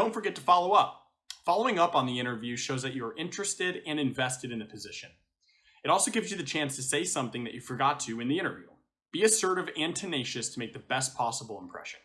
Don't forget to follow up. Following up on the interview shows that you are interested and invested in the position. It also gives you the chance to say something that you forgot to in the interview. Be assertive and tenacious to make the best possible impression.